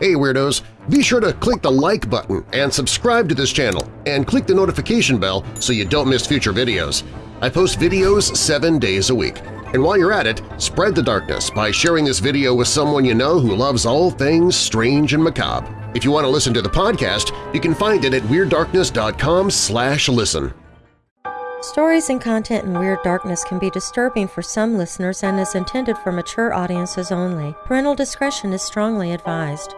Hey Weirdos! Be sure to click the like button and subscribe to this channel and click the notification bell so you don't miss future videos. I post videos seven days a week. And while you're at it, spread the darkness by sharing this video with someone you know who loves all things strange and macabre. If you want to listen to the podcast, you can find it at WeirdDarkness.com slash listen. Stories and content in Weird Darkness can be disturbing for some listeners and is intended for mature audiences only. Parental discretion is strongly advised.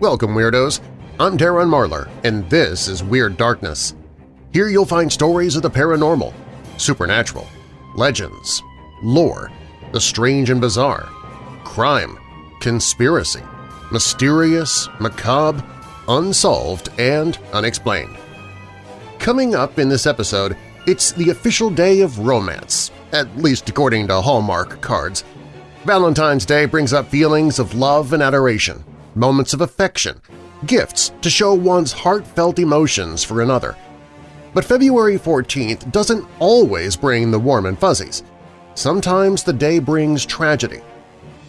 Welcome, Weirdos! I'm Darren Marlar, and this is Weird Darkness. Here you'll find stories of the paranormal, supernatural, legends, lore, the strange and bizarre, crime, conspiracy, mysterious, macabre, unsolved, and unexplained. Coming up in this episode, it's the official day of romance, at least according to Hallmark cards. Valentine's Day brings up feelings of love and adoration, moments of affection, gifts to show one's heartfelt emotions for another. But February 14th doesn't always bring the warm and fuzzies. Sometimes the day brings tragedy,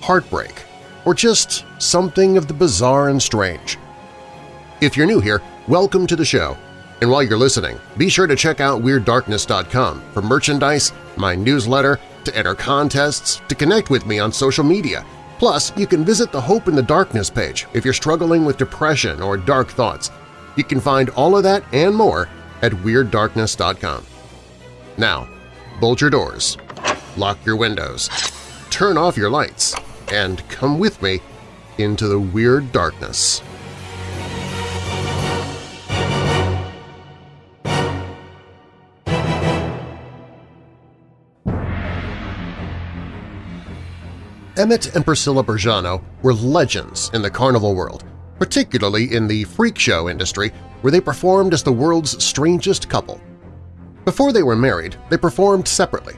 heartbreak, or just something of the bizarre and strange. If you're new here, welcome to the show. And while you're listening, be sure to check out WeirdDarkness.com for merchandise, my newsletter, to enter contests, to connect with me on social media. Plus, you can visit the Hope in the Darkness page if you're struggling with depression or dark thoughts. You can find all of that and more at WeirdDarkness.com. Now, bolt your doors, lock your windows, turn off your lights, and come with me into the Weird Darkness. Emmett and Priscilla Bejano were legends in the carnival world, particularly in the freak show industry where they performed as the world's strangest couple. Before they were married, they performed separately.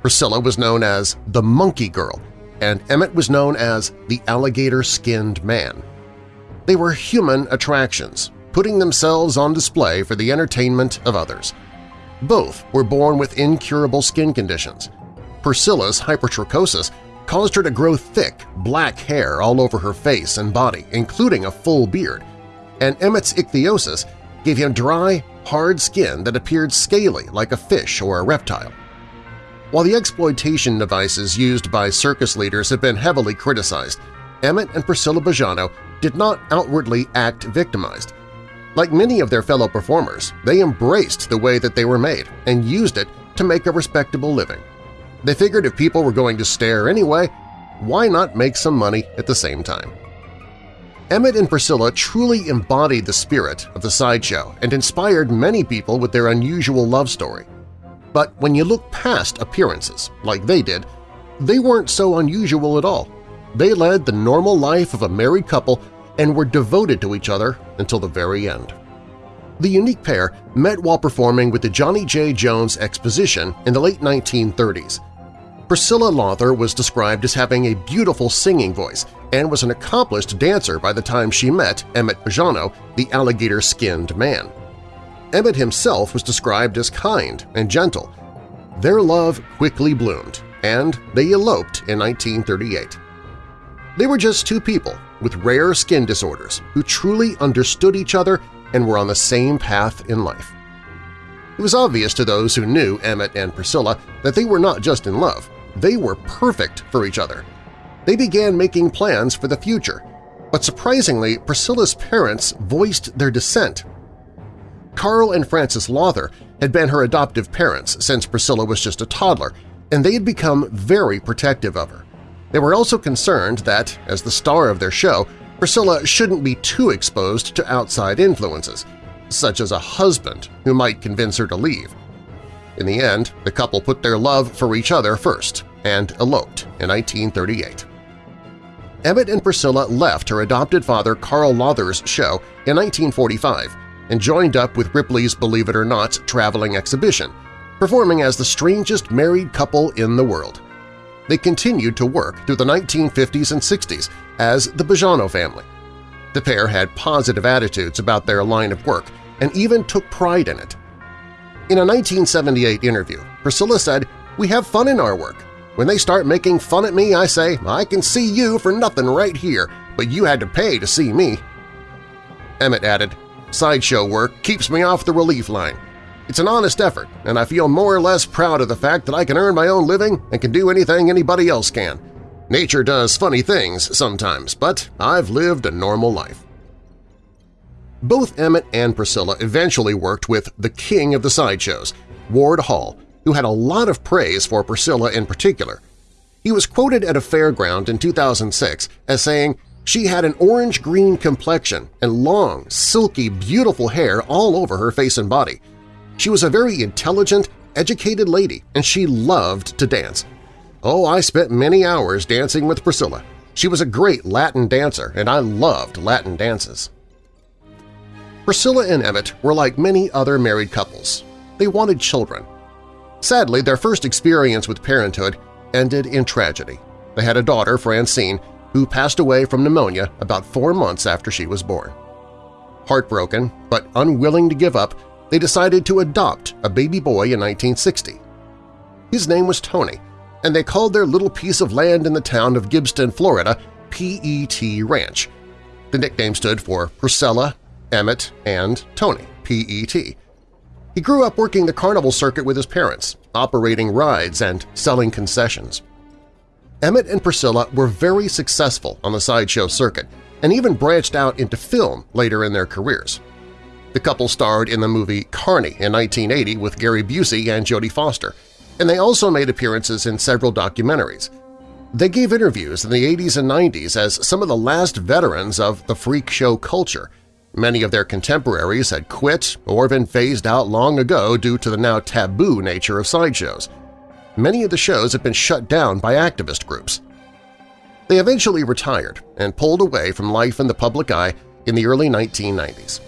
Priscilla was known as the Monkey Girl, and Emmett was known as the Alligator-Skinned Man. They were human attractions, putting themselves on display for the entertainment of others. Both were born with incurable skin conditions. Priscilla's hypertrichosis caused her to grow thick, black hair all over her face and body, including a full beard, and Emmett's ichthyosis gave him dry, hard skin that appeared scaly like a fish or a reptile. While the exploitation devices used by circus leaders have been heavily criticized, Emmett and Priscilla Bejano did not outwardly act victimized. Like many of their fellow performers, they embraced the way that they were made and used it to make a respectable living. They figured if people were going to stare anyway, why not make some money at the same time? Emmett and Priscilla truly embodied the spirit of the sideshow and inspired many people with their unusual love story. But when you look past appearances, like they did, they weren't so unusual at all. They led the normal life of a married couple and were devoted to each other until the very end. The unique pair met while performing with the Johnny J. Jones Exposition in the late 1930s. Priscilla Lauther was described as having a beautiful singing voice and was an accomplished dancer by the time she met Emmett Bejano, the alligator-skinned man. Emmett himself was described as kind and gentle. Their love quickly bloomed, and they eloped in 1938. They were just two people with rare skin disorders who truly understood each other and were on the same path in life. It was obvious to those who knew Emmett and Priscilla that they were not just in love, they were perfect for each other. They began making plans for the future, but surprisingly, Priscilla's parents voiced their dissent. Carl and Frances Lauther had been her adoptive parents since Priscilla was just a toddler, and they had become very protective of her. They were also concerned that, as the star of their show, Priscilla shouldn't be too exposed to outside influences, such as a husband who might convince her to leave. In the end, the couple put their love for each other first and eloped in 1938. Emmett and Priscilla left her adopted father Carl Lauther's show in 1945 and joined up with Ripley's Believe It or Not traveling exhibition, performing as the strangest married couple in the world. They continued to work through the 1950s and 60s as the Bejano family. The pair had positive attitudes about their line of work and even took pride in it. In a 1978 interview, Priscilla said, We have fun in our work. When they start making fun at me, I say, I can see you for nothing right here, but you had to pay to see me. Emmett added, Sideshow work keeps me off the relief line. It's an honest effort, and I feel more or less proud of the fact that I can earn my own living and can do anything anybody else can. Nature does funny things sometimes, but I've lived a normal life. Both Emmett and Priscilla eventually worked with the king of the sideshows, Ward Hall, who had a lot of praise for Priscilla in particular. He was quoted at a fairground in 2006 as saying, she had an orange-green complexion and long, silky, beautiful hair all over her face and body. She was a very intelligent, educated lady, and she loved to dance. Oh, I spent many hours dancing with Priscilla. She was a great Latin dancer, and I loved Latin dances. Priscilla and Emmett were like many other married couples. They wanted children. Sadly, their first experience with parenthood ended in tragedy. They had a daughter, Francine, who passed away from pneumonia about four months after she was born. Heartbroken, but unwilling to give up, they decided to adopt a baby boy in 1960. His name was Tony, and they called their little piece of land in the town of Gibsonton, Florida, P.E.T. Ranch. The nickname stood for Priscilla, Emmett, and Tony, P.E.T. He grew up working the carnival circuit with his parents, operating rides and selling concessions. Emmett and Priscilla were very successful on the sideshow circuit and even branched out into film later in their careers. The couple starred in the movie Carny in 1980 with Gary Busey and Jodie Foster, and they also made appearances in several documentaries. They gave interviews in the 80s and 90s as some of the last veterans of the freak show culture. Many of their contemporaries had quit or been phased out long ago due to the now taboo nature of sideshows – many of the shows have been shut down by activist groups. They eventually retired and pulled away from life in the public eye in the early 1990s.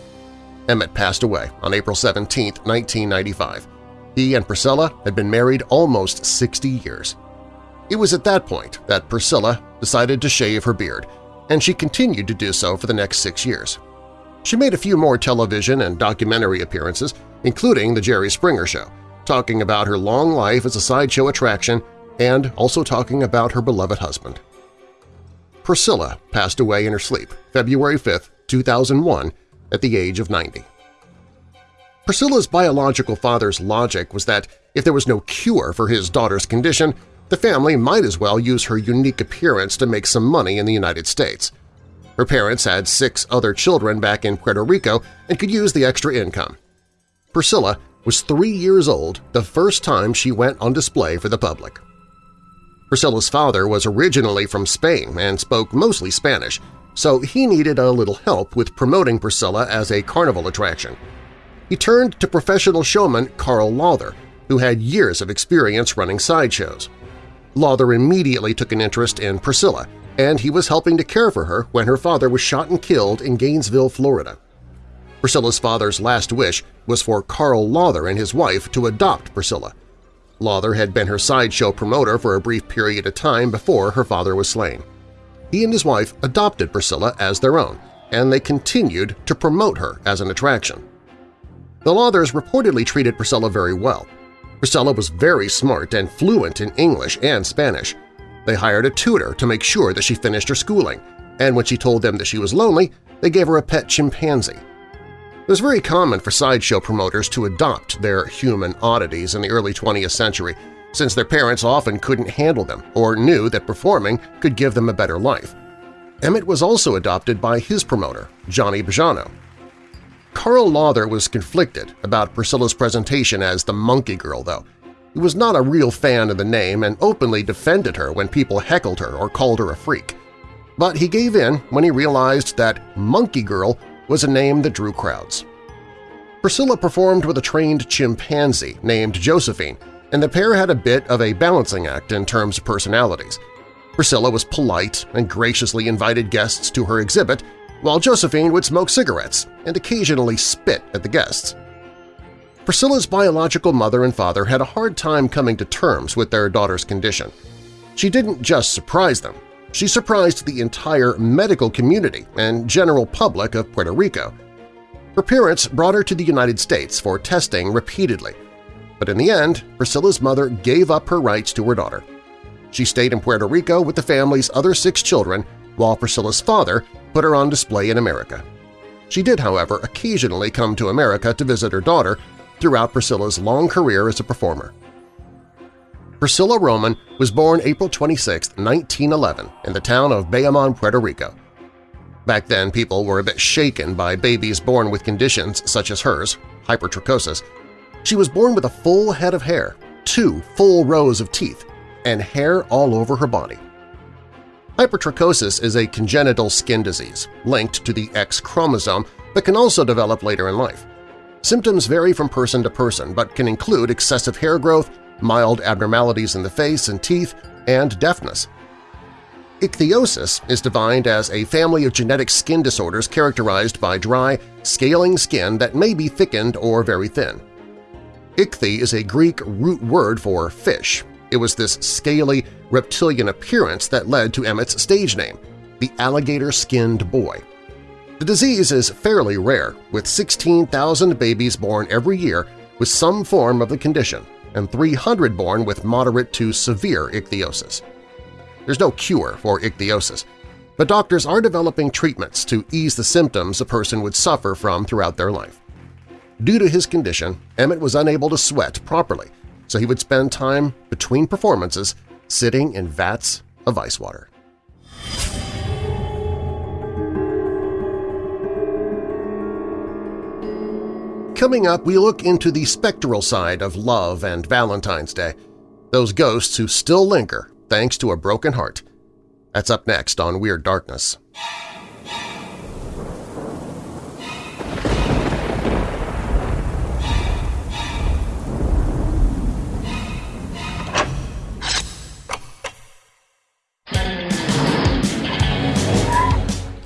Emmett passed away on April 17, 1995. He and Priscilla had been married almost 60 years. It was at that point that Priscilla decided to shave her beard, and she continued to do so for the next six years. She made a few more television and documentary appearances, including The Jerry Springer Show, talking about her long life as a sideshow attraction and also talking about her beloved husband. Priscilla passed away in her sleep February 5, 2001, at the age of 90. Priscilla's biological father's logic was that if there was no cure for his daughter's condition, the family might as well use her unique appearance to make some money in the United States. Her parents had six other children back in Puerto Rico and could use the extra income. Priscilla was three years old the first time she went on display for the public. Priscilla's father was originally from Spain and spoke mostly Spanish, so he needed a little help with promoting Priscilla as a carnival attraction. He turned to professional showman Carl Lauther, who had years of experience running sideshows. Lauther immediately took an interest in Priscilla, and he was helping to care for her when her father was shot and killed in Gainesville, Florida. Priscilla's father's last wish was for Carl Lauther and his wife to adopt Priscilla. Lauther had been her sideshow promoter for a brief period of time before her father was slain. He and his wife adopted Priscilla as their own, and they continued to promote her as an attraction. The Lauthers reportedly treated Priscilla very well. Priscilla was very smart and fluent in English and Spanish. They hired a tutor to make sure that she finished her schooling, and when she told them that she was lonely, they gave her a pet chimpanzee. It was very common for sideshow promoters to adopt their human oddities in the early 20th century, since their parents often couldn't handle them or knew that performing could give them a better life. Emmett was also adopted by his promoter, Johnny Bejano. Carl Lauther was conflicted about Priscilla's presentation as the Monkey Girl, though. He was not a real fan of the name and openly defended her when people heckled her or called her a freak. But he gave in when he realized that Monkey Girl was a name that drew crowds. Priscilla performed with a trained chimpanzee named Josephine, and the pair had a bit of a balancing act in terms of personalities. Priscilla was polite and graciously invited guests to her exhibit, while Josephine would smoke cigarettes and occasionally spit at the guests. Priscilla's biological mother and father had a hard time coming to terms with their daughter's condition. She didn't just surprise them, she surprised the entire medical community and general public of Puerto Rico. Her parents brought her to the United States for testing repeatedly, but in the end, Priscilla's mother gave up her rights to her daughter. She stayed in Puerto Rico with the family's other six children, while Priscilla's father put her on display in America. She did, however, occasionally come to America to visit her daughter throughout Priscilla's long career as a performer. Priscilla Roman was born April 26, 1911, in the town of Bayamon, Puerto Rico. Back then, people were a bit shaken by babies born with conditions such as hers, hypertrichosis. She was born with a full head of hair, two full rows of teeth, and hair all over her body. Hypertrichosis is a congenital skin disease linked to the X chromosome but can also develop later in life. Symptoms vary from person to person but can include excessive hair growth, mild abnormalities in the face and teeth, and deafness. Ichthyosis is defined as a family of genetic skin disorders characterized by dry, scaling skin that may be thickened or very thin. Ichthy is a Greek root word for fish. It was this scaly, reptilian appearance that led to Emmett's stage name, the alligator-skinned boy. The disease is fairly rare, with 16,000 babies born every year with some form of the condition and 300 born with moderate to severe ichthyosis. There's no cure for ichthyosis, but doctors are developing treatments to ease the symptoms a person would suffer from throughout their life. Due to his condition, Emmett was unable to sweat properly, so he would spend time between performances sitting in vats of ice water. Coming up, we look into the spectral side of love and Valentine's Day, those ghosts who still linger thanks to a broken heart. That's up next on Weird Darkness.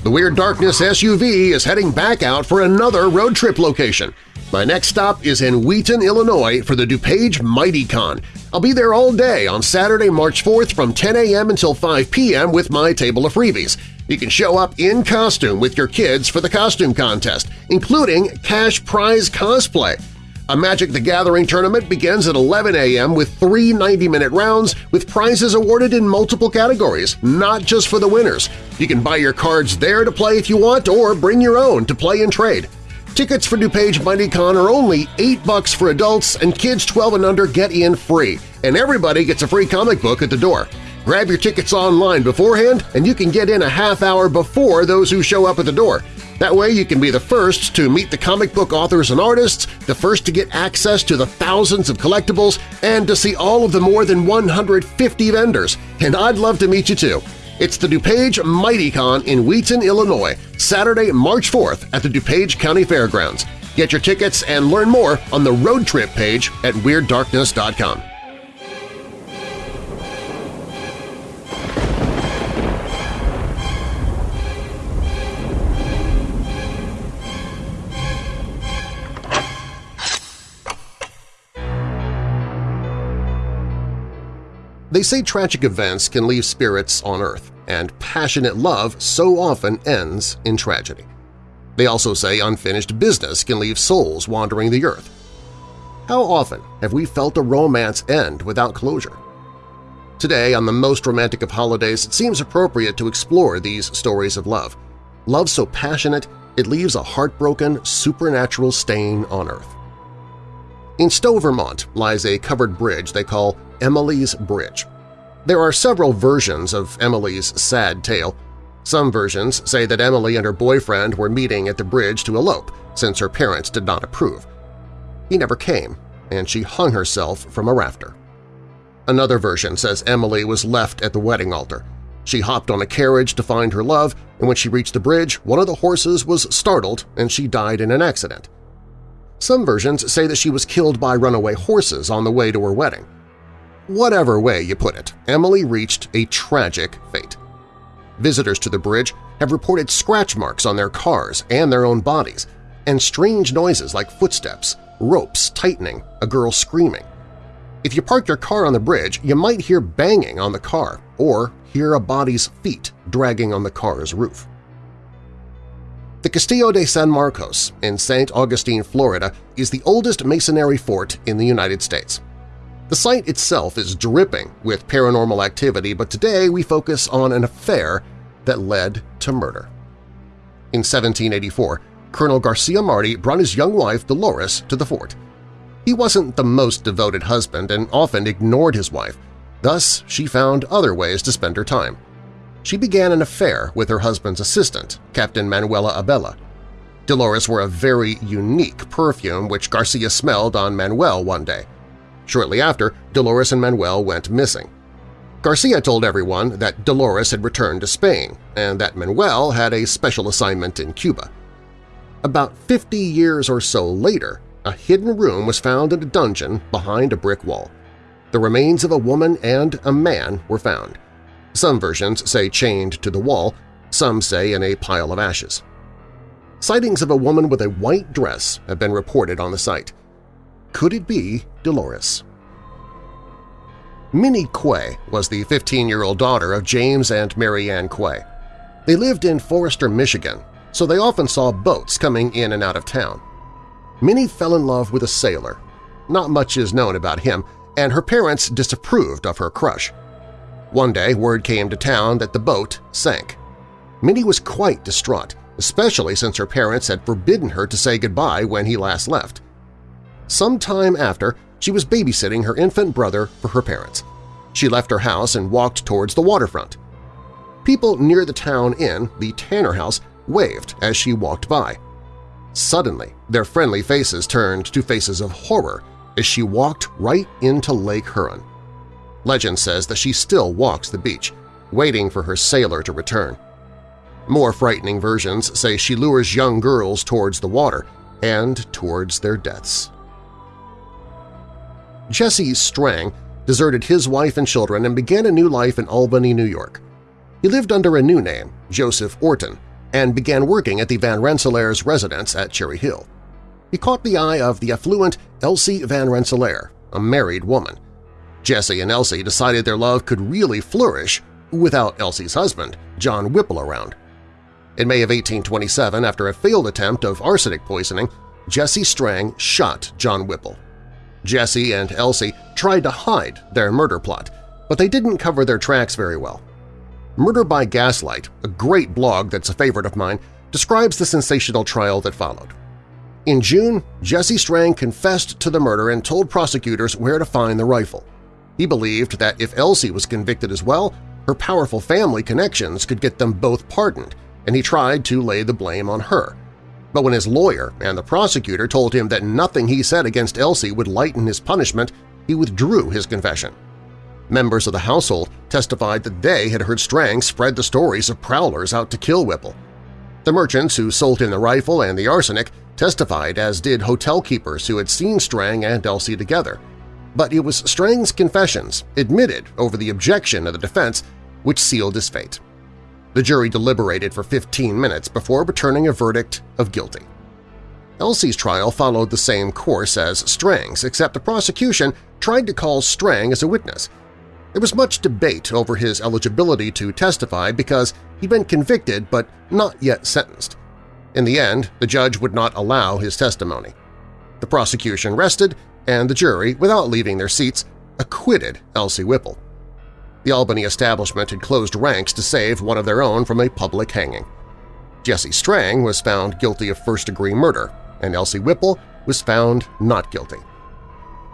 The Weird Darkness SUV is heading back out for another road trip location. My next stop is in Wheaton, Illinois for the DuPage MightyCon. I'll be there all day on Saturday, March 4th from 10 a.m. until 5 p.m. with my table of freebies. You can show up in costume with your kids for the costume contest, including cash prize cosplay. A Magic the Gathering tournament begins at 11 a.m. with three 90-minute rounds with prizes awarded in multiple categories, not just for the winners. You can buy your cards there to play if you want or bring your own to play and trade. Tickets for DuPage MightyCon are only 8 bucks for adults and kids 12 and under get in free, and everybody gets a free comic book at the door. Grab your tickets online beforehand and you can get in a half hour before those who show up at the door. That way you can be the first to meet the comic book authors and artists, the first to get access to the thousands of collectibles, and to see all of the more than 150 vendors. And I'd love to meet you too. It's the DuPage MightyCon in Wheaton, Illinois, Saturday, March 4th at the DuPage County Fairgrounds. Get your tickets and learn more on the road trip page at WeirdDarkness.com. They say tragic events can leave spirits on Earth, and passionate love so often ends in tragedy. They also say unfinished business can leave souls wandering the Earth. How often have we felt a romance end without closure? Today, on the most romantic of holidays, it seems appropriate to explore these stories of love. Love so passionate it leaves a heartbroken, supernatural stain on Earth. In Stowe, Vermont lies a covered bridge they call Emily's Bridge. There are several versions of Emily's sad tale. Some versions say that Emily and her boyfriend were meeting at the bridge to elope since her parents did not approve. He never came, and she hung herself from a rafter. Another version says Emily was left at the wedding altar. She hopped on a carriage to find her love, and when she reached the bridge, one of the horses was startled and she died in an accident. Some versions say that she was killed by runaway horses on the way to her wedding. Whatever way you put it, Emily reached a tragic fate. Visitors to the bridge have reported scratch marks on their cars and their own bodies, and strange noises like footsteps, ropes tightening, a girl screaming. If you park your car on the bridge, you might hear banging on the car or hear a body's feet dragging on the car's roof. The Castillo de San Marcos in St. Augustine, Florida is the oldest masonry fort in the United States. The site itself is dripping with paranormal activity, but today we focus on an affair that led to murder. In 1784, Colonel Garcia Marti brought his young wife Dolores to the fort. He wasn't the most devoted husband and often ignored his wife, thus she found other ways to spend her time she began an affair with her husband's assistant, Captain Manuela Abella. Dolores wore a very unique perfume which Garcia smelled on Manuel one day. Shortly after, Dolores and Manuel went missing. Garcia told everyone that Dolores had returned to Spain and that Manuel had a special assignment in Cuba. About 50 years or so later, a hidden room was found in a dungeon behind a brick wall. The remains of a woman and a man were found. Some versions say chained to the wall, some say in a pile of ashes. Sightings of a woman with a white dress have been reported on the site. Could it be Dolores? Minnie Quay was the 15-year-old daughter of James and Mary Ann Quay. They lived in Forester, Michigan, so they often saw boats coming in and out of town. Minnie fell in love with a sailor. Not much is known about him, and her parents disapproved of her crush. One day, word came to town that the boat sank. Minnie was quite distraught, especially since her parents had forbidden her to say goodbye when he last left. Some time after, she was babysitting her infant brother for her parents. She left her house and walked towards the waterfront. People near the town inn, the Tanner House, waved as she walked by. Suddenly, their friendly faces turned to faces of horror as she walked right into Lake Huron. Legend says that she still walks the beach, waiting for her sailor to return. More frightening versions say she lures young girls towards the water and towards their deaths. Jesse Strang deserted his wife and children and began a new life in Albany, New York. He lived under a new name, Joseph Orton, and began working at the Van Rensselaer's residence at Cherry Hill. He caught the eye of the affluent Elsie Van Rensselaer, a married woman. Jesse and Elsie decided their love could really flourish without Elsie's husband, John Whipple, around. In May of 1827, after a failed attempt of arsenic poisoning, Jesse Strang shot John Whipple. Jesse and Elsie tried to hide their murder plot, but they didn't cover their tracks very well. Murder by Gaslight, a great blog that's a favorite of mine, describes the sensational trial that followed. In June, Jesse Strang confessed to the murder and told prosecutors where to find the rifle. He believed that if Elsie was convicted as well, her powerful family connections could get them both pardoned, and he tried to lay the blame on her. But when his lawyer and the prosecutor told him that nothing he said against Elsie would lighten his punishment, he withdrew his confession. Members of the household testified that they had heard Strang spread the stories of prowlers out to kill Whipple. The merchants who sold him the rifle and the arsenic testified, as did hotel keepers who had seen Strang and Elsie together but it was Strang's confessions, admitted over the objection of the defense, which sealed his fate. The jury deliberated for 15 minutes before returning a verdict of guilty. Elsie's trial followed the same course as Strang's, except the prosecution tried to call Strang as a witness. There was much debate over his eligibility to testify because he'd been convicted but not yet sentenced. In the end, the judge would not allow his testimony. The prosecution rested and the jury, without leaving their seats, acquitted Elsie Whipple. The Albany establishment had closed ranks to save one of their own from a public hanging. Jesse Strang was found guilty of first-degree murder, and Elsie Whipple was found not guilty.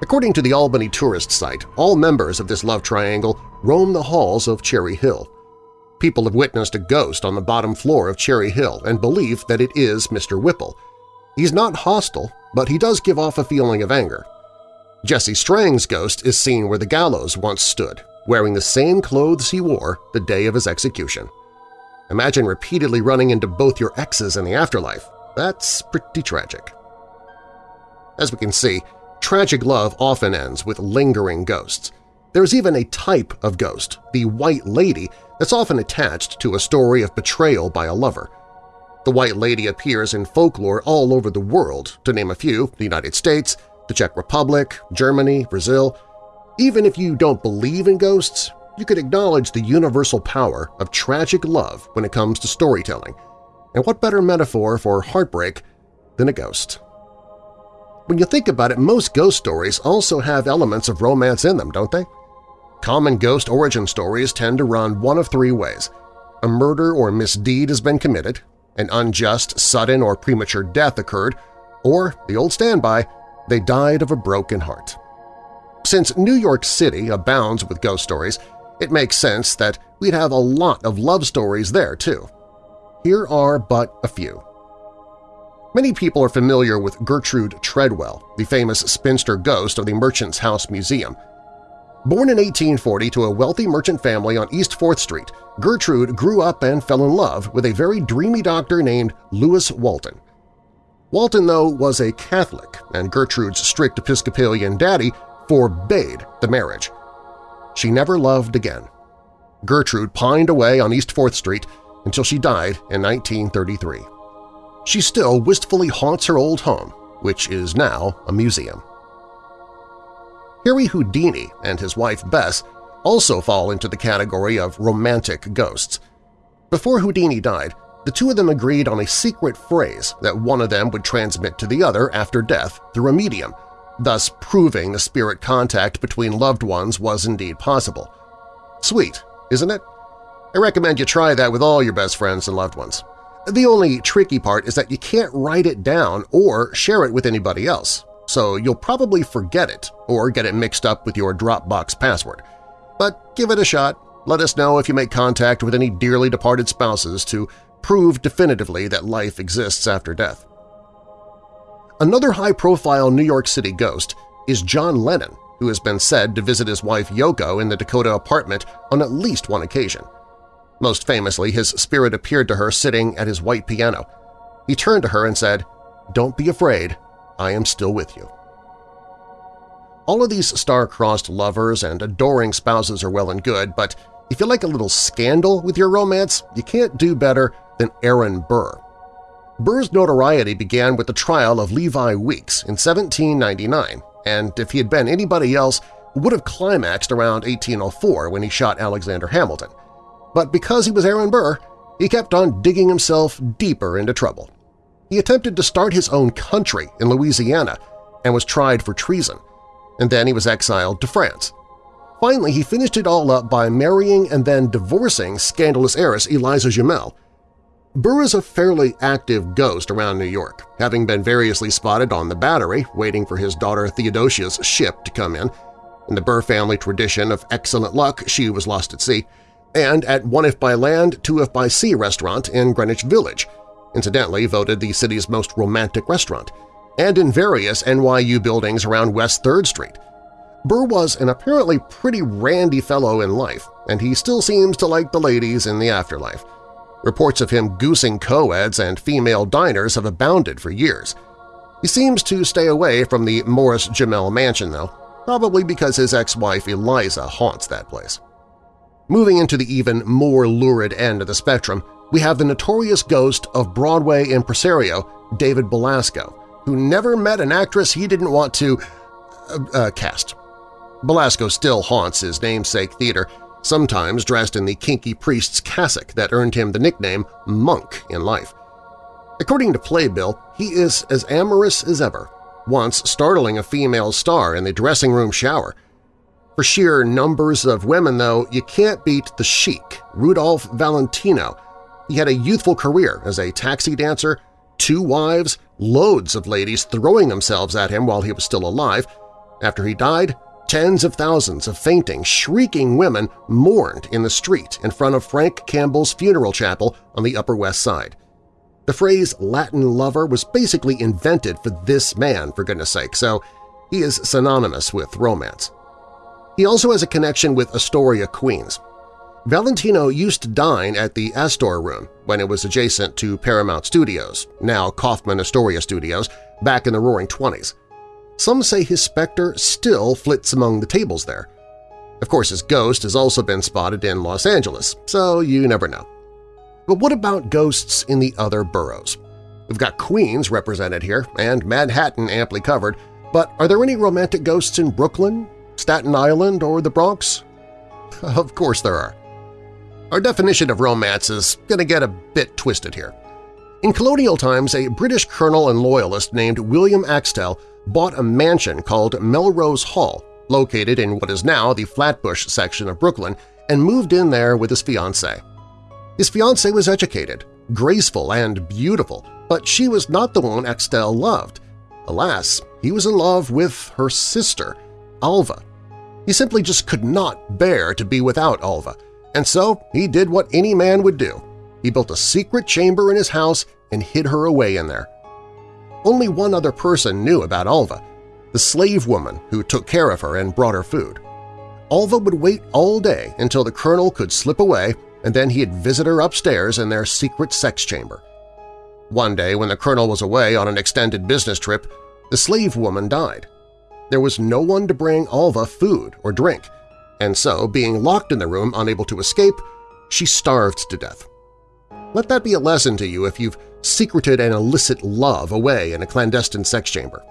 According to the Albany tourist site, all members of this love triangle roam the halls of Cherry Hill. People have witnessed a ghost on the bottom floor of Cherry Hill and believe that it is Mr. Whipple. He's not hostile, but he does give off a feeling of anger. Jesse Strang's ghost is seen where the gallows once stood, wearing the same clothes he wore the day of his execution. Imagine repeatedly running into both your exes in the afterlife. That's pretty tragic. As we can see, tragic love often ends with lingering ghosts. There's even a type of ghost, the White Lady, that's often attached to a story of betrayal by a lover. The White Lady appears in folklore all over the world, to name a few, the United States, the Czech Republic, Germany, Brazil. Even if you don't believe in ghosts, you could acknowledge the universal power of tragic love when it comes to storytelling. And what better metaphor for heartbreak than a ghost? When you think about it, most ghost stories also have elements of romance in them, don't they? Common ghost origin stories tend to run one of three ways. A murder or misdeed has been committed, an unjust, sudden, or premature death occurred, or, the old standby, they died of a broken heart. Since New York City abounds with ghost stories, it makes sense that we'd have a lot of love stories there, too. Here are but a few. Many people are familiar with Gertrude Tredwell, the famous spinster ghost of the Merchant's House Museum. Born in 1840 to a wealthy merchant family on East 4th Street, Gertrude grew up and fell in love with a very dreamy doctor named Lewis Walton. Walton, though, was a Catholic, and Gertrude's strict Episcopalian daddy forbade the marriage. She never loved again. Gertrude pined away on East 4th Street until she died in 1933. She still wistfully haunts her old home, which is now a museum. Harry Houdini and his wife Bess also fall into the category of romantic ghosts. Before Houdini died, the two of them agreed on a secret phrase that one of them would transmit to the other after death through a medium, thus proving the spirit contact between loved ones was indeed possible. Sweet, isn't it? I recommend you try that with all your best friends and loved ones. The only tricky part is that you can't write it down or share it with anybody else, so you'll probably forget it or get it mixed up with your Dropbox password. But give it a shot. Let us know if you make contact with any dearly departed spouses to prove definitively that life exists after death. Another high-profile New York City ghost is John Lennon, who has been said to visit his wife Yoko in the Dakota apartment on at least one occasion. Most famously, his spirit appeared to her sitting at his white piano. He turned to her and said, "'Don't be afraid, I am still with you.' All of these star-crossed lovers and adoring spouses are well and good, but if you like a little scandal with your romance, you can't do better than Aaron Burr. Burr's notoriety began with the trial of Levi Weeks in 1799, and if he had been anybody else, would have climaxed around 1804 when he shot Alexander Hamilton. But because he was Aaron Burr, he kept on digging himself deeper into trouble. He attempted to start his own country in Louisiana and was tried for treason, and then he was exiled to France. Finally, he finished it all up by marrying and then divorcing scandalous heiress Eliza Jumel, Burr is a fairly active ghost around New York, having been variously spotted on the Battery waiting for his daughter Theodosia's ship to come in, in the Burr family tradition of excellent luck she was lost at sea, and at One If by Land, Two If by Sea restaurant in Greenwich Village, incidentally voted the city's most romantic restaurant, and in various NYU buildings around West 3rd Street. Burr was an apparently pretty randy fellow in life, and he still seems to like the ladies in the afterlife. Reports of him goosing co-eds and female diners have abounded for years. He seems to stay away from the Morris Jumel mansion, though, probably because his ex-wife Eliza haunts that place. Moving into the even more lurid end of the spectrum, we have the notorious ghost of Broadway impresario David Belasco, who never met an actress he didn't want to uh, uh, cast. Belasco still haunts his namesake theater sometimes dressed in the kinky priest's cassock that earned him the nickname Monk in life. According to Playbill, he is as amorous as ever, once startling a female star in the dressing room shower. For sheer numbers of women, though, you can't beat the Sheik, Rudolph Valentino. He had a youthful career as a taxi dancer, two wives, loads of ladies throwing themselves at him while he was still alive. After he died, Tens of thousands of fainting, shrieking women mourned in the street in front of Frank Campbell's funeral chapel on the Upper West Side. The phrase Latin lover was basically invented for this man, for goodness sake, so he is synonymous with romance. He also has a connection with Astoria, Queens. Valentino used to dine at the Astor Room when it was adjacent to Paramount Studios, now Kaufman Astoria Studios, back in the Roaring Twenties. Some say his specter still flits among the tables there. Of course, his ghost has also been spotted in Los Angeles, so you never know. But what about ghosts in the other boroughs? We've got Queens represented here and Manhattan amply covered, but are there any romantic ghosts in Brooklyn, Staten Island, or the Bronx? Of course there are. Our definition of romance is going to get a bit twisted here. In colonial times, a British colonel and loyalist named William Axtell bought a mansion called Melrose Hall, located in what is now the Flatbush section of Brooklyn, and moved in there with his fiancée. His fiancée was educated, graceful, and beautiful, but she was not the one Axtell loved. Alas, he was in love with her sister, Alva. He simply just could not bear to be without Alva, and so he did what any man would do. He built a secret chamber in his house and hid her away in there. Only one other person knew about Alva, the slave woman who took care of her and brought her food. Alva would wait all day until the colonel could slip away and then he'd visit her upstairs in their secret sex chamber. One day when the colonel was away on an extended business trip, the slave woman died. There was no one to bring Alva food or drink, and so, being locked in the room unable to escape, she starved to death. Let that be a lesson to you if you've secreted an illicit love away in a clandestine sex chamber.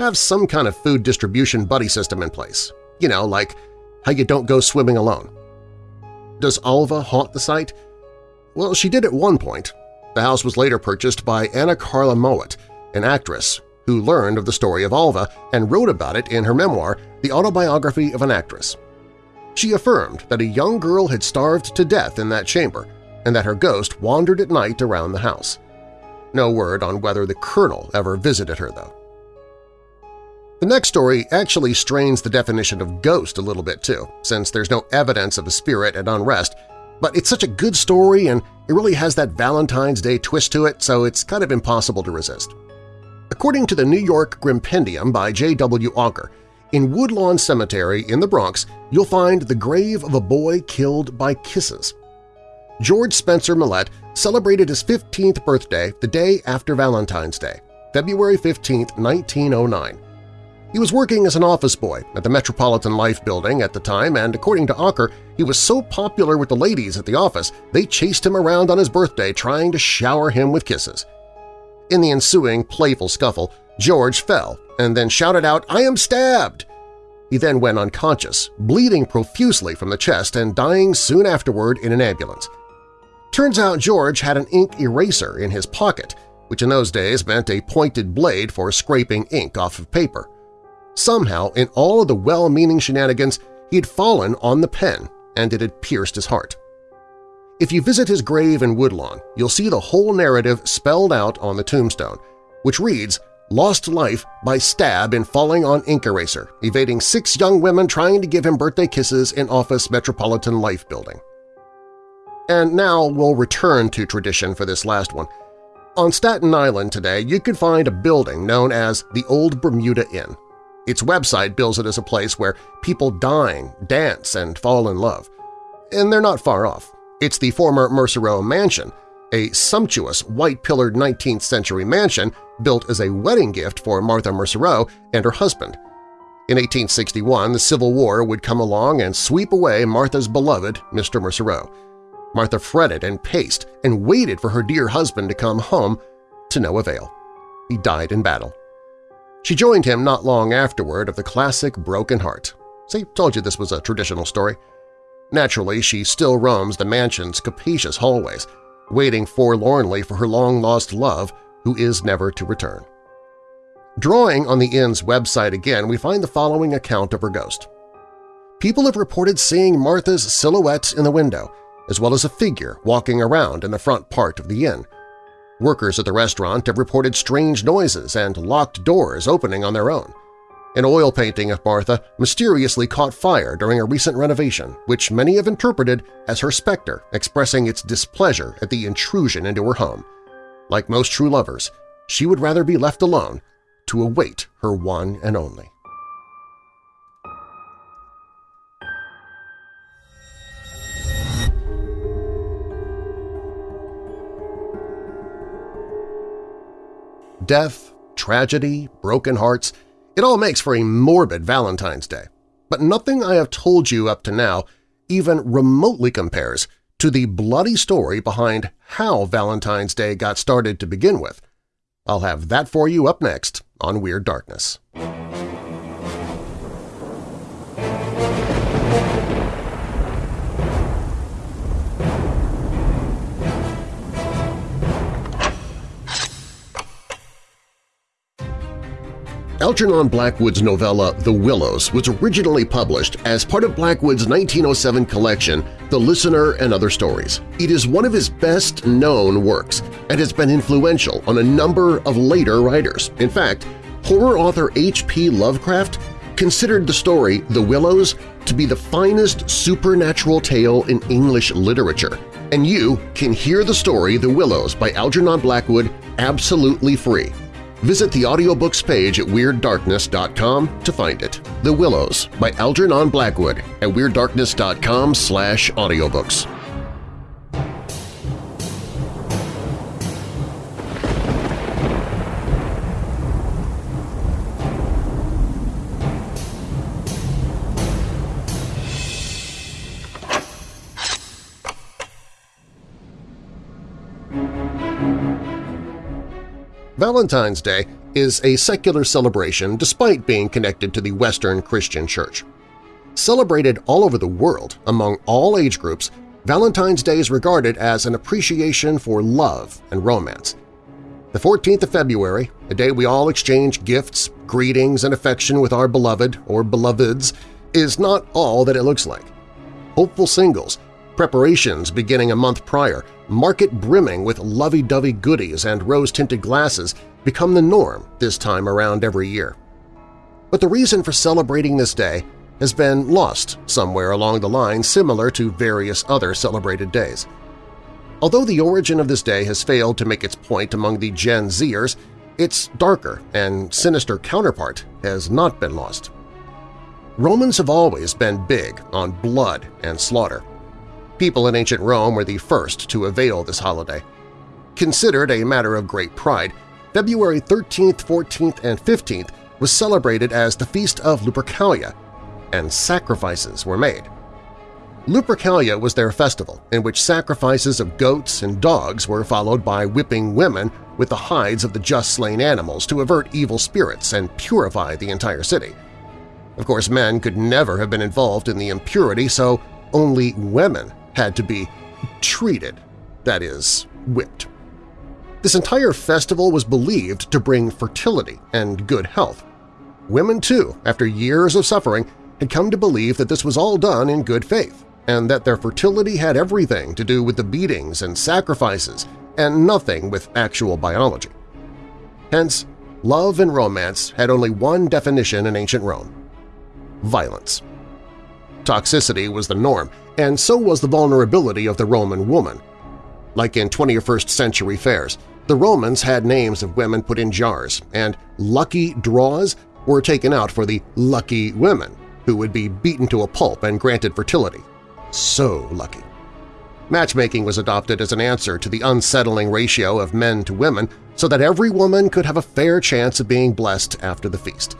Have some kind of food distribution buddy system in place. You know, like how you don't go swimming alone. Does Alva haunt the site? Well, she did at one point. The house was later purchased by Anna Cora Mowatt, an actress who learned of the story of Alva and wrote about it in her memoir, The Autobiography of an Actress. She affirmed that a young girl had starved to death in that chamber and that her ghost wandered at night around the house. No word on whether the colonel ever visited her, though. The next story actually strains the definition of ghost a little bit too, since there's no evidence of a spirit at unrest, but it's such a good story and it really has that Valentine's Day twist to it, so it's kind of impossible to resist. According to the New York Grimpendium by J.W. Ocker, in Woodlawn Cemetery in the Bronx, you'll find the grave of a boy killed by kisses. George Spencer Millett celebrated his 15th birthday the day after Valentine's Day, February 15, 1909. He was working as an office boy at the Metropolitan Life building at the time, and according to Ocker, he was so popular with the ladies at the office they chased him around on his birthday trying to shower him with kisses. In the ensuing playful scuffle, George fell and then shouted out, I am stabbed! He then went unconscious, bleeding profusely from the chest and dying soon afterward in an ambulance. Turns out George had an ink eraser in his pocket, which in those days meant a pointed blade for scraping ink off of paper. Somehow, in all of the well-meaning shenanigans, he had fallen on the pen and it had pierced his heart. If you visit his grave in Woodlawn, you'll see the whole narrative spelled out on the tombstone, which reads, lost life by stab in falling on ink eraser, evading six young women trying to give him birthday kisses in office Metropolitan Life building. And now we'll return to tradition for this last one. On Staten Island today, you can find a building known as the Old Bermuda Inn. Its website bills it as a place where people dine, dance, and fall in love. And they're not far off. It's the former Mercereau Mansion, a sumptuous white-pillared 19th-century mansion built as a wedding gift for Martha Mercereau and her husband. In 1861, the Civil War would come along and sweep away Martha's beloved Mr. Mercereau. Martha fretted and paced and waited for her dear husband to come home, to no avail. He died in battle. She joined him not long afterward of the classic Broken Heart. See, told you this was a traditional story. Naturally, she still roams the mansion's capacious hallways, waiting forlornly for her long-lost love who is never to return. Drawing on the inn's website again, we find the following account of her ghost. People have reported seeing Martha's silhouette in the window, as well as a figure walking around in the front part of the inn. Workers at the restaurant have reported strange noises and locked doors opening on their own. An oil painting of Martha mysteriously caught fire during a recent renovation, which many have interpreted as her specter expressing its displeasure at the intrusion into her home. Like most true lovers, she would rather be left alone to await her one and only. Death, tragedy, broken hearts – it all makes for a morbid Valentine's Day. But nothing I have told you up to now even remotely compares to the bloody story behind how Valentine's Day got started to begin with. I'll have that for you up next on Weird Darkness. Algernon Blackwood's novella The Willows was originally published as part of Blackwood's 1907 collection The Listener and Other Stories. It is one of his best-known works and has been influential on a number of later writers. In fact, horror author H.P. Lovecraft considered the story The Willows to be the finest supernatural tale in English literature, and you can hear the story The Willows by Algernon Blackwood absolutely free. Visit the audiobooks page at WeirdDarkness.com to find it. The Willows by Algernon Blackwood at WeirdDarkness.com slash audiobooks. Valentine's Day is a secular celebration despite being connected to the Western Christian Church. Celebrated all over the world among all age groups, Valentine's Day is regarded as an appreciation for love and romance. The 14th of February, a day we all exchange gifts, greetings, and affection with our beloved or beloveds, is not all that it looks like. Hopeful singles, preparations beginning a month prior, market brimming with lovey-dovey goodies and rose-tinted glasses become the norm this time around every year. But the reason for celebrating this day has been lost somewhere along the line similar to various other celebrated days. Although the origin of this day has failed to make its point among the Gen Zers, its darker and sinister counterpart has not been lost. Romans have always been big on blood and slaughter. People in ancient Rome were the first to avail this holiday. Considered a matter of great pride, February 13th, 14th, and 15th was celebrated as the Feast of Lupercalia, and sacrifices were made. Lupercalia was their festival in which sacrifices of goats and dogs were followed by whipping women with the hides of the just slain animals to avert evil spirits and purify the entire city. Of course, men could never have been involved in the impurity, so only women had to be treated, that is, whipped. This entire festival was believed to bring fertility and good health. Women, too, after years of suffering, had come to believe that this was all done in good faith, and that their fertility had everything to do with the beatings and sacrifices and nothing with actual biology. Hence, love and romance had only one definition in ancient Rome – violence. Toxicity was the norm, and so was the vulnerability of the Roman woman. Like in 21st century fairs, the Romans had names of women put in jars, and lucky draws were taken out for the lucky women, who would be beaten to a pulp and granted fertility. So lucky. Matchmaking was adopted as an answer to the unsettling ratio of men to women so that every woman could have a fair chance of being blessed after the feast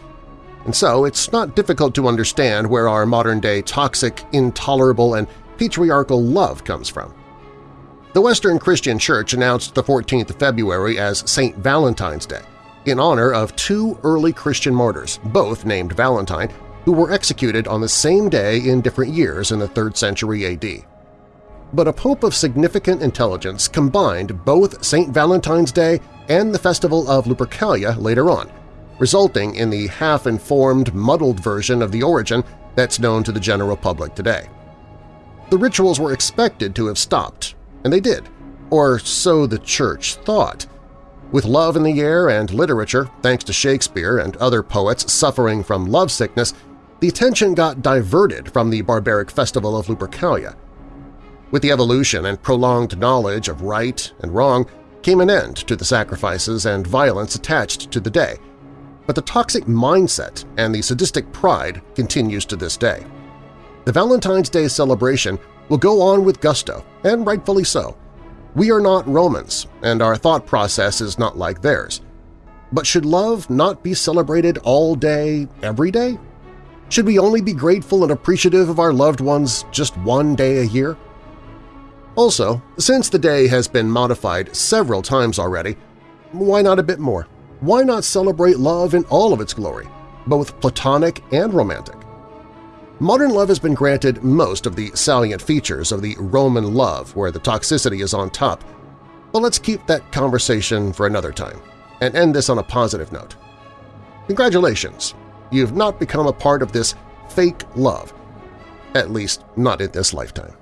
and so it's not difficult to understand where our modern-day toxic, intolerable, and patriarchal love comes from. The Western Christian Church announced the 14th of February as St. Valentine's Day, in honor of two early Christian martyrs, both named Valentine, who were executed on the same day in different years in the 3rd century AD. But a pope of significant intelligence combined both St. Valentine's Day and the festival of Lupercalia later on, resulting in the half-informed, muddled version of the origin that's known to the general public today. The rituals were expected to have stopped, and they did, or so the Church thought. With love in the air and literature, thanks to Shakespeare and other poets suffering from lovesickness, the attention got diverted from the barbaric festival of Lupercalia. With the evolution and prolonged knowledge of right and wrong came an end to the sacrifices and violence attached to the day, but the toxic mindset and the sadistic pride continues to this day. The Valentine's Day celebration will go on with gusto, and rightfully so. We are not Romans, and our thought process is not like theirs. But should love not be celebrated all day, every day? Should we only be grateful and appreciative of our loved ones just one day a year? Also, since the day has been modified several times already, why not a bit more? Why not celebrate love in all of its glory, both platonic and romantic? Modern love has been granted most of the salient features of the Roman love where the toxicity is on top, but let's keep that conversation for another time and end this on a positive note. Congratulations! You've not become a part of this fake love. At least, not in this lifetime.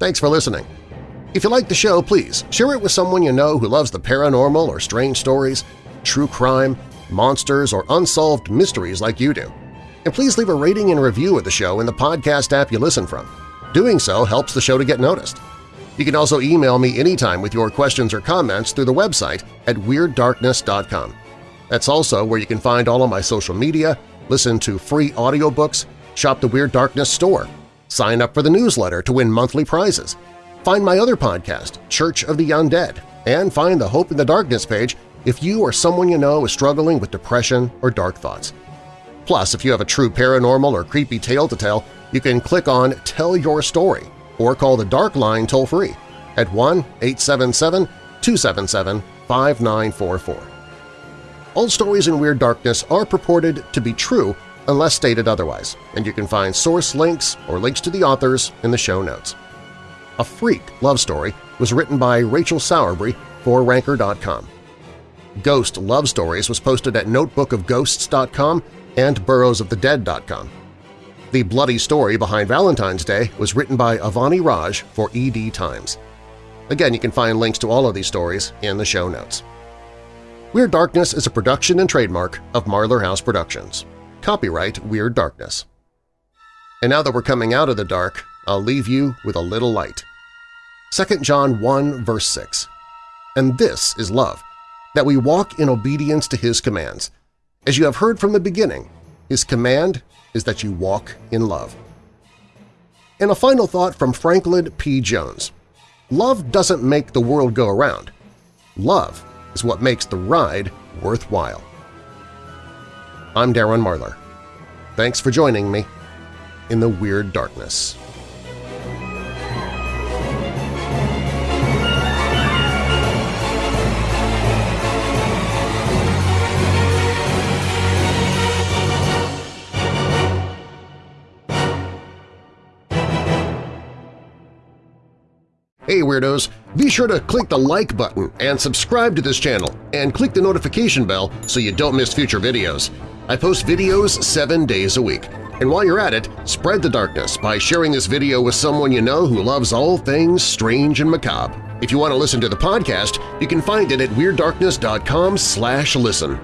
Thanks for listening. If you like the show, please share it with someone you know who loves the paranormal or strange stories, true crime, monsters, or unsolved mysteries like you do. And please leave a rating and review of the show in the podcast app you listen from. Doing so helps the show to get noticed. You can also email me anytime with your questions or comments through the website at WeirdDarkness.com. That's also where you can find all of my social media, listen to free audiobooks, shop the Weird Darkness store, sign up for the newsletter to win monthly prizes, find my other podcast, Church of the Undead, and find the Hope in the Darkness page if you or someone you know is struggling with depression or dark thoughts. Plus, if you have a true paranormal or creepy tale to tell, you can click on Tell Your Story or call the Dark Line toll-free at 1-877-277-5944. All stories in Weird Darkness are purported to be true unless stated otherwise, and you can find source links or links to the authors in the show notes. A Freak love story was written by Rachel Sowerby for Ranker.com. Ghost Love Stories was posted at notebookofghosts.com and boroughsofthedead.com. The bloody story behind Valentine's Day was written by Avani Raj for ED Times. Again, you can find links to all of these stories in the show notes. Weird Darkness is a production and trademark of Marlar House Productions. Copyright Weird Darkness. And now that we're coming out of the dark, I'll leave you with a little light. 2 John 1 verse 6 And this is love, that we walk in obedience to His commands. As you have heard from the beginning, His command is that you walk in love. And a final thought from Franklin P. Jones. Love doesn't make the world go around. Love is what makes the ride worthwhile. I'm Darren Marlar. Thanks for joining me in the Weird Darkness. Hey Weirdos! Be sure to click the like button and subscribe to this channel, and click the notification bell so you don't miss future videos. I post videos seven days a week. And while you're at it, spread the darkness by sharing this video with someone you know who loves all things strange and macabre. If you want to listen to the podcast, you can find it at WeirdDarkness.com slash listen.